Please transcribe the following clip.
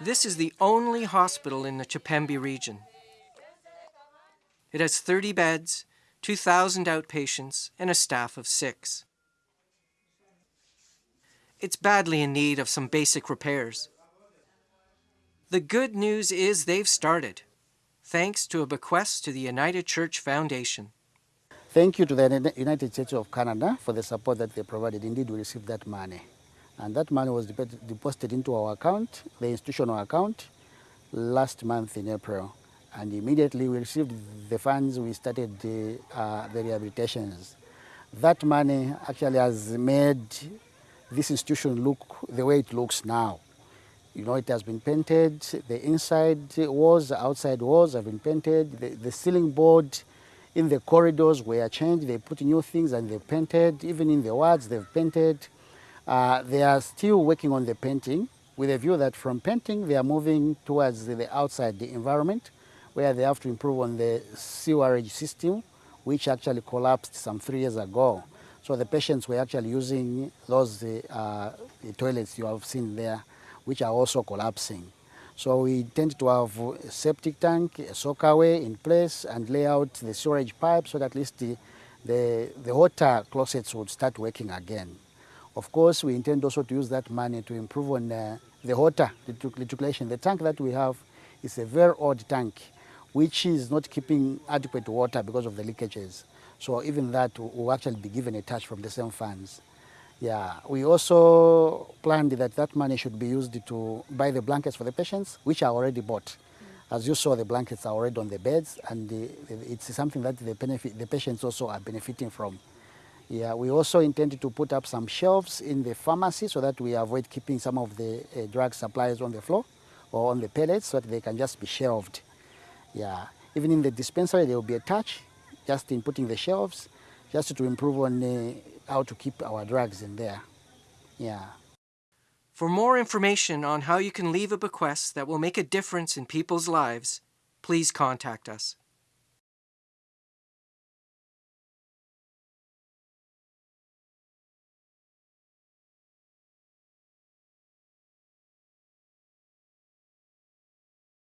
This is the only hospital in the Chipembe region. It has 30 beds, 2,000 outpatients, and a staff of six. It's badly in need of some basic repairs. The good news is they've started, thanks to a bequest to the United Church Foundation. Thank you to the United Church of Canada for the support that they provided. Indeed, we received that money. And that money was deposited into our account, the institutional account, last month in April. And immediately we received the funds, we started the, uh, the rehabilitations. That money actually has made this institution look the way it looks now. You know, it has been painted, the inside walls, the outside walls have been painted, the, the ceiling board in the corridors were changed, they put new things and they painted, even in the wards they've painted. Uh, they are still working on the painting with a view that from painting they are moving towards the outside the environment where they have to improve on the sewerage system which actually collapsed some three years ago. So the patients were actually using those uh, toilets you have seen there which are also collapsing. So we intend to have a septic tank, a soakaway in place and lay out the storage pipe so that at least the, the, the water closets would start working again. Of course, we intend also to use that money to improve on uh, the water reticulation. The tank that we have is a very old tank, which is not keeping adequate water because of the leakages. So even that will actually be given a touch from the same funds. Yeah, we also planned that that money should be used to buy the blankets for the patients, which are already bought. As you saw, the blankets are already on the beds, and the, it's something that the, benefit, the patients also are benefiting from. Yeah, we also intended to put up some shelves in the pharmacy so that we avoid keeping some of the uh, drug supplies on the floor or on the pallets so that they can just be shelved. Yeah, even in the dispensary there will be a touch just in putting the shelves just to improve on uh, how to keep our drugs in there. Yeah. For more information on how you can leave a bequest that will make a difference in people's lives, please contact us.